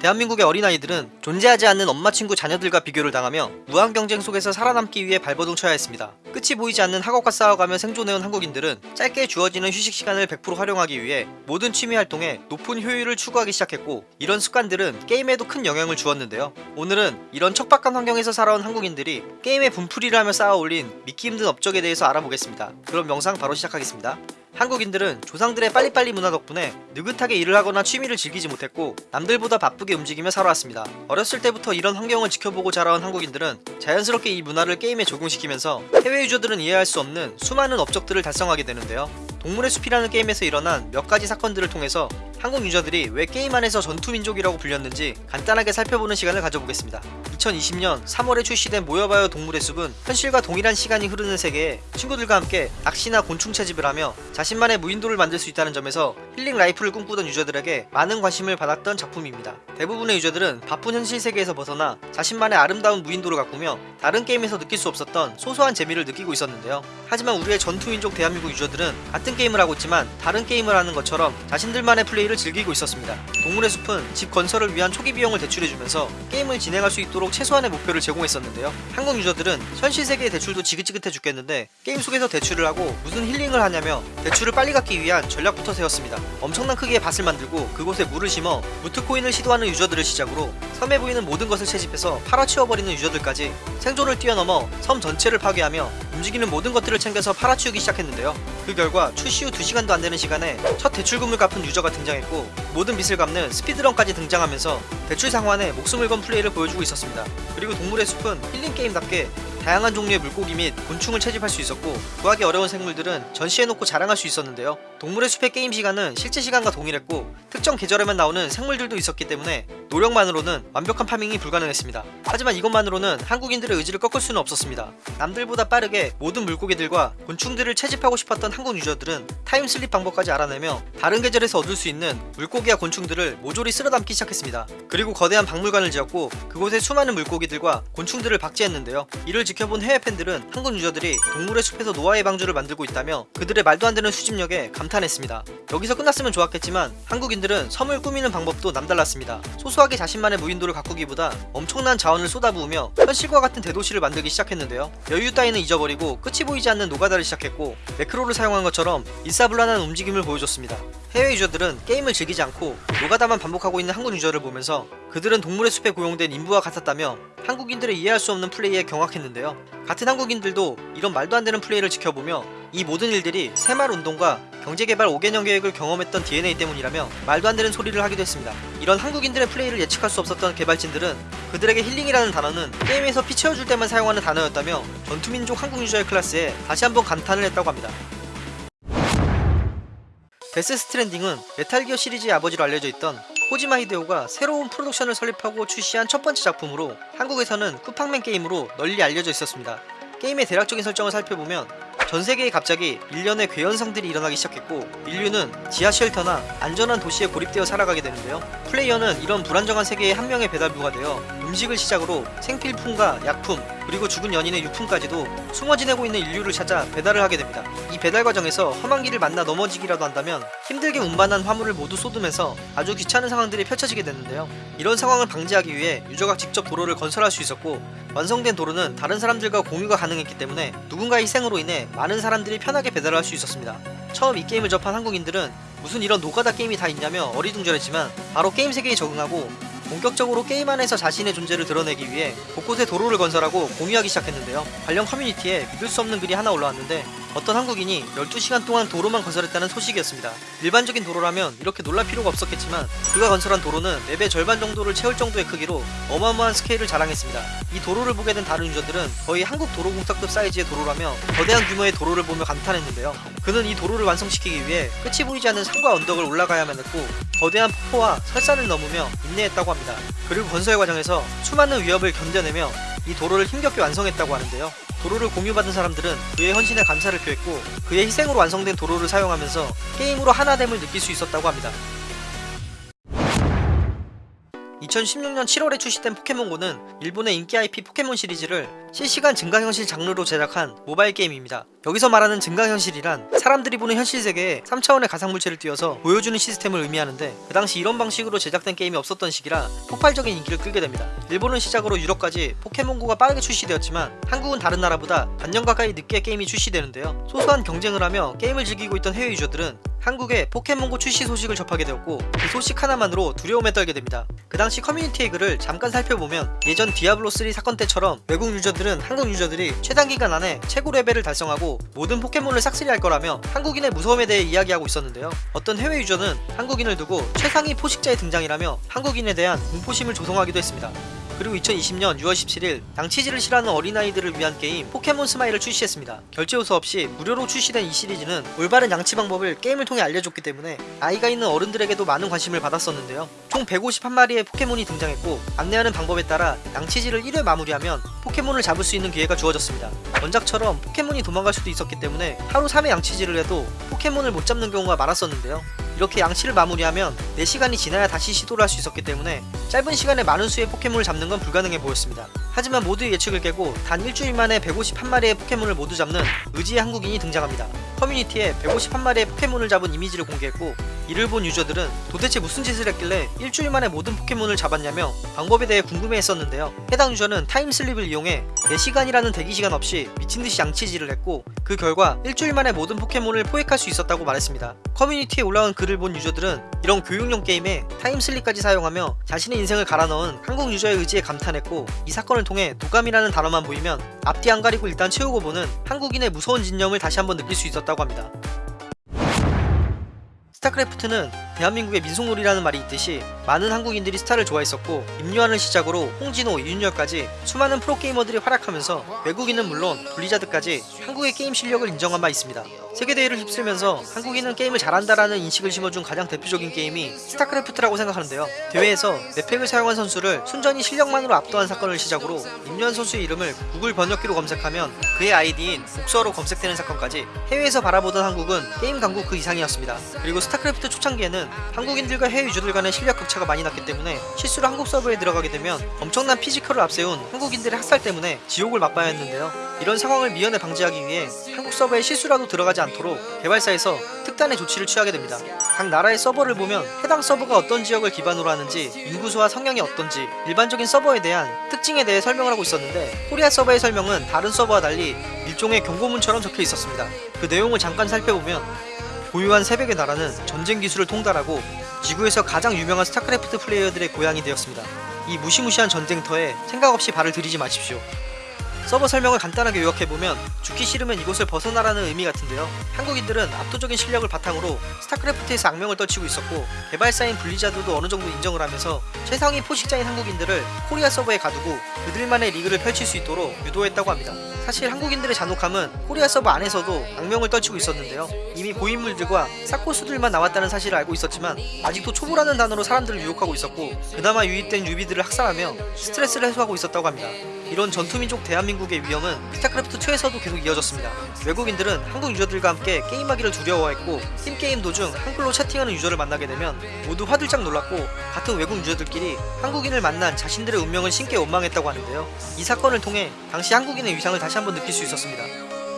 대한민국의 어린아이들은 존재하지 않는 엄마 친구 자녀들과 비교를 당하며 무한 경쟁 속에서 살아남기 위해 발버둥 쳐야 했습니다. 끝이 보이지 않는 학업과 싸워가며 생존해온 한국인들은 짧게 주어지는 휴식 시간을 100% 활용하기 위해 모든 취미 활동에 높은 효율을 추구하기 시작했고 이런 습관들은 게임에도 큰 영향을 주었는데요. 오늘은 이런 척박한 환경에서 살아온 한국인들이 게임의 분풀이를 하며 쌓아올린 믿기 힘든 업적에 대해서 알아보겠습니다. 그럼 영상 바로 시작하겠습니다. 한국인들은 조상들의 빨리빨리 문화 덕분에 느긋하게 일을 하거나 취미를 즐기지 못했고 남들보다 바쁘게 움직이며 살아왔습니다. 어렸을 때부터 이런 환경을 지켜보고 자라온 한국인들은 자연스럽게 이 문화를 게임에 적용시키면서 해외 유저들은 이해할 수 없는 수많은 업적들을 달성하게 되는데요. 동물의 숲이라는 게임에서 일어난 몇 가지 사건들을 통해서 한국 유저들이 왜 게임 안에서 전투민족이라고 불렸는지 간단하게 살펴보는 시간을 가져보겠습니다. 2020년 3월에 출시된 모여봐요 동물의 숲은 현실과 동일한 시간이 흐르는 세계에 친구들과 함께 낚시나 곤충 채집을 하며 자신만의 무인도를 만들 수 있다는 점에서 힐링 라이프를 꿈꾸던 유저들에게 많은 관심을 받았던 작품입니다. 대부분의 유저들은 바쁜 현실 세계에서 벗어나 자신만의 아름다운 무인도를 가꾸며 다른 게임에서 느낄 수 없었던 소소한 재미를 느끼고 있었는데요. 하지만 우리의 전투민족 대한민국 유저들은 같은 게임을 하고 있지만 다른 게임을 하는 것처럼 자신들만의 플레이를 즐기고 있었습니다. 동물의 숲은 집 건설을 위한 초기 비용을 대출해주면서 게임을 진행할 수 있도록 최소한의 목표를 제공했었는데요. 한국 유저들은 현실 세계의 대출도 지긋지긋해 죽겠는데 게임 속에서 대출을 하고 무슨 힐링을 하냐며 대출을 빨리 갚기 위한 전략부터 세웠습니다. 엄청난 크기의 밭을 만들고 그곳에 무를 심어 무트코인을 시도하는 유저들을 시작으로 섬에 보이는 모든 것을 채집해서 팔아치워버리는 유저들까지 생존을 뛰어넘어 섬 전체를 파괴하며 움직이는 모든 것들을 챙겨서 팔아치우기 시작했는데요. 그 결과 출시 후 2시간도 안 되는 시간에 첫 대출금을 갚은 유저가 등장했고 모든 빚을 갚는 speedrun까지 등장하면서 대출 상환에 목숨을 건 플레이를 보여주고 있었습니다. 그리고 동물의 숲은 힐링 게임답게 다양한 종류의 물고기 및 곤충을 채집할 수 있었고 구하기 어려운 생물들은 전시해놓고 자랑할 수 있었는데요. 동물의 숲의 게임 시간은 실제 시간과 동일했고 특정 계절에만 나오는 생물들도 있었기 때문에 노력만으로는 완벽한 farming이 불가능했습니다. 하지만 이것만으로는 한국인들의 의지를 꺾을 수는 없었습니다. 남들보다 빠르게 모든 물고기들과 곤충들을 채집하고 싶었던 한국 유저들은 타임슬립 방법까지 알아내며 다른 계절에서 얻을 수 있는 물고기와 곤충들을 모조리 쓸어담기 시작했습니다. 그리고 거대한 박물관을 지었고 그곳에 수많은 물고기들과 곤충들을 박제했는데요. 이를 지켜본 해외 팬들은 한국 유저들이 동물의 숲에서 노아의 방주를 만들고 있다며 그들의 말도 안 되는 수집력에 감탄 했습니다. 여기서 끝났으면 좋았겠지만 한국인들은 섬을 꾸미는 방법도 남달랐습니다. 소소하게 자신만의 무인도를 가꾸기보다 엄청난 자원을 쏟아부으며 현실과 같은 대도시를 만들기 시작했는데요. 여유 따위는 잊어버리고 끝이 보이지 않는 노가다를 시작했고 매크로를 사용한 것처럼 일사불란한 움직임을 보여줬습니다. 해외 유저들은 게임을 즐기지 않고 노가다만 반복하고 있는 한국 유저를 보면서 그들은 동물의 숲에 고용된 인부와 같았다며 한국인들의 이해할 수 없는 플레이에 경악했는데요. 같은 한국인들도 이런 말도 안 되는 플레이를 지켜보며 이 모든 일들이 새마을 운동과 경제개발 5개년 계획을 경험했던 DNA 때문이라며 말도 안 되는 소리를 하기도 했습니다. 이런 한국인들의 플레이를 예측할 수 없었던 개발진들은 그들에게 힐링이라는 단어는 게임에서 피 채워줄 때만 사용하는 단어였다며 전투민족 한국 유저의 클래스에 다시 한번 감탄을 했다고 합니다. 데스 스트랜딩은 메탈기어 시리즈의 아버지로 알려져 있던 코지마 히데오가 새로운 프로덕션을 설립하고 출시한 첫 번째 작품으로 한국에서는 쿠팡맨 게임으로 널리 알려져 있었습니다. 게임의 대략적인 설정을 살펴보면 전 세계에 갑자기 일련의 괴현상들이 일어나기 시작했고 인류는 지하 shelter나 안전한 도시에 고립되어 살아가게 되는데요. 플레이어는 이런 불안정한 세계에 한 명의 배달부가 되어 음식을 시작으로 생필품과 약품 그리고 죽은 연인의 유품까지도 숨어 지내고 있는 인류를 찾아 배달을 하게 됩니다. 이 배달 과정에서 험한 길을 만나 넘어지기라도 한다면 힘들게 운반한 화물을 모두 쏟으면서 아주 귀찮은 상황들이 펼쳐지게 되는데요. 이런 상황을 방지하기 위해 유저가 직접 도로를 건설할 수 있었고 완성된 도로는 다른 사람들과 공유가 가능했기 때문에 누군가의 희생으로 인해 많은 사람들이 편하게 배달을 할 수 있었습니다. 처음 이 게임을 접한 한국인들은 무슨 이런 노가다 게임이 다 있냐며 어리둥절했지만 바로 게임 세계에 적응하고 본격적으로 게임 안에서 자신의 존재를 드러내기 위해 곳곳에 도로를 건설하고 공유하기 시작했는데요. 관련 커뮤니티에 믿을 수 없는 글이 하나 올라왔는데 어떤 한국인이 12시간 동안 도로만 건설했다는 소식이었습니다. 일반적인 도로라면 이렇게 놀랄 필요가 없었겠지만 그가 건설한 도로는 맵의 절반 정도를 채울 정도의 크기로 어마어마한 스케일을 자랑했습니다. 이 도로를 보게 된 다른 유저들은 거의 한국 도로공사급 사이즈의 도로라며 거대한 규모의 도로를 보며 감탄했는데요. 그는 이 도로를 완성시키기 위해 끝이 보이지 않는 산과 언덕을 올라가야만 했고 거대한 폭포와 설산을 넘으며 인내했다고 합니다. 그리고 건설 과정에서 수많은 위협을 견뎌내며 이 도로를 힘겹게 완성했다고 하는데요. 도로를 공유받은 사람들은 그의 헌신에 감사를 표했고 그의 희생으로 완성된 도로를 사용하면서 게임으로 하나됨을 느낄 수 있었다고 합니다. 2016년 7월에 출시된 포켓몬고는 일본의 인기 IP 포켓몬 시리즈를 실시간 증강현실 장르로 제작한 모바일 게임입니다. 여기서 말하는 증강현실이란 사람들이 보는 현실 세계에 3차원의 가상물체를 띄워서 보여주는 시스템을 의미하는데 그 당시 이런 방식으로 제작된 게임이 없었던 시기라 폭발적인 인기를 끌게 됩니다. 일본을 시작으로 유럽까지 포켓몬고가 빠르게 출시되었지만 한국은 다른 나라보다 반년 가까이 늦게 게임이 출시되는데요. 소소한 경쟁을 하며 게임을 즐기고 있던 해외 유저들은 한국에 포켓몬고 출시 소식을 접하게 되었고 그 소식 하나만으로 두려움에 떨게 됩니다. 그 당시 커뮤니티의 글을 잠깐 살펴보면 예전 디아블로3 사건 때처럼 외국 유저들은 한국 유저들이 최단 기간 안에 최고 레벨을 달성하고 모든 포켓몬을 싹쓸이 할 거라며 한국인의 무서움에 대해 이야기하고 있었는데요. 어떤 해외 유저는 한국인을 두고 최상위 포식자의 등장이라며 한국인에 대한 공포심을 조성하기도 했습니다. 그리고 2020년 6월 17일 양치질을 싫어하는 어린아이들을 위한 게임 포켓몬 스마일을 출시했습니다. 결제 요소 없이 무료로 출시된 이 시리즈는 올바른 양치 방법을 게임을 통해 알려줬기 때문에 나이가 있는 어른들에게도 많은 관심을 받았었는데요. 총 151마리의 포켓몬이 등장했고 안내하는 방법에 따라 양치질을 1회 마무리하면 포켓몬을 잡을 수 있는 기회가 주어졌습니다. 원작처럼 포켓몬이 도망갈 수도 있었기 때문에 하루 3회 양치질을 해도 포켓몬을 못 잡는 경우가 많았었는데요. 이렇게 양치를 마무리하면 4시간이 지나야 다시 시도를 할 수 있었기 때문에 짧은 시간에 많은 수의 포켓몬을 잡는 건 불가능해 보였습니다. 하지만 모두의 예측을 깨고 단 일주일 만에 151마리의 포켓몬을 모두 잡는 의지의 한국인이 등장합니다. 커뮤니티에 151마리의 포켓몬을 잡은 이미지를 공개했고 이를 본 유저들은 도대체 무슨 짓을 했길래 일주일 만에 모든 포켓몬을 잡았냐며 방법에 대해 궁금해했었는데요. 해당 유저는 타임슬립을 이용해 4시간이라는 대기시간 없이 미친듯이 양치질을 했고 그 결과 일주일 만에 모든 포켓몬을 포획할 수 있었다고 말했습니다. 커뮤니티에 올라온 글을 본 유저들은 이런 교육용 게임에 타임슬립까지 사용하며 자신의 인생을 갈아 넣은 한국 유저의 의지에 감탄했고 이 사건을 통해 도감이라는 단어만 보이면 앞뒤 안 가리고 일단 채우고 보는 한국인의 무서운 집념을 다시 한번 느낄 수 있었다고 합니다. 스타크래프트는 대한민국의 민속놀이라는 말이 있듯이 많은 한국인들이 스타를 좋아했었고 임요한을 시작으로 홍진호, 이윤열까지 수많은 프로게이머들이 활약하면서 외국인은 물론 블리자드까지 한국의 게임 실력을 인정한 바 있습니다. 세계대회를 휩쓸면서 한국인은 게임을 잘한다라는 인식을 심어준 가장 대표적인 게임이 스타크래프트라고 생각하는데요. 대회에서 map hack을 사용한 선수를 순전히 실력만으로 압도한 사건을 시작으로 임요한 선수의 이름을 구글 번역기로 검색하면 그의 아이디인 Boxer로 검색되는 사건까지 해외에서 바라보던 한국은 게임 강국 그 이상이었습니다. 그리고 스타 크래프트 초창기에는 한국인들과 해외 유저들 간의 실력 격차가 많이 났기 때문에 실수로 한국 서버에 들어가게 되면 엄청난 피지컬을 앞세운 한국인들의 학살 때문에 지옥을 맛봐야 했는데요. 이런 상황을 미연에 방지하기 위해 한국 서버에 실수라도 들어가지 않도록 개발사에서 특단의 조치를 취하게 됩니다. 각 나라의 서버를 보면 해당 서버가 어떤 지역을 기반으로 하는지 인구수와 성향이 어떤지 일반적인 서버에 대한 특징에 대해 설명을 하고 있었는데 코리아 서버의 설명은 다른 서버와 달리 일종의 경고문처럼 적혀 있었습니다. 그 내용을 잠깐 살펴보면 고요한 새벽의 나라는 전쟁 기술을 통달하고 지구에서 가장 유명한 스타크래프트 플레이어들의 고향이 되었습니다. 이 무시무시한 전쟁터에 생각 없이 발을 들이지 마십시오. 서버 설명을 간단하게 요약해보면 죽기 싫으면 이곳을 벗어나라는 의미 같은데요. 한국인들은 압도적인 실력을 바탕으로 스타크래프트에서 악명을 떨치고 있었고 개발사인 블리자드도 어느 정도 인정을 하면서 최상위 포식자인 한국인들을 코리아 서버에 가두고 그들만의 리그를 펼칠 수 있도록 유도했다고 합니다. 사실 한국인들의 잔혹함은 코리아 서버 안에서도 악명을 떨치고 있었는데요. 이미 고인물들과 초고수들만 남았다는 사실을 알고 있었지만 아직도 초보라는 단어로 사람들을 유혹하고 있었고 그나마 유입된 newbie들을 학살하며 스트레스를 해소하고 있었다고 합니다. 이런 전투민족 대한민국의 위엄은 스타크래프트 2에서도 계속 이어졌습니다. 외국인들은 한국 유저들과 함께 게임하기를 두려워했고 팀게임 도중 한글로 채팅하는 유저를 만나게 되면 모두 화들짝 놀랐고 같은 외국 유저들끼리 한국인을 만난 자신들의 운명을 신께 원망했다고 하는데요. 이 사건을 통해 당시 한국인의 위상을 다시 한번 느낄 수 있었습니다.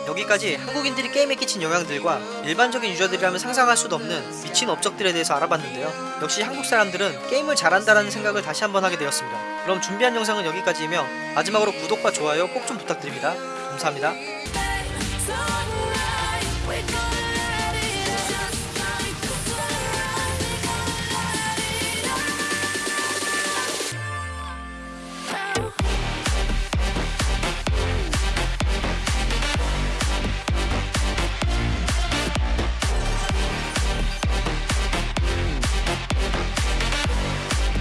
여기까지 한국인들이 게임에 끼친 영향들과 일반적인 유저들이라면 상상할 수도 없는 미친 업적들에 대해서 알아봤는데요. 역시 한국 사람들은 게임을 잘한다는 생각을 다시 한번 하게 되었습니다. 그럼 준비한 영상은 여기까지이며 마지막으로 구독과 좋아요 꼭 좀 부탁드립니다. 감사합니다.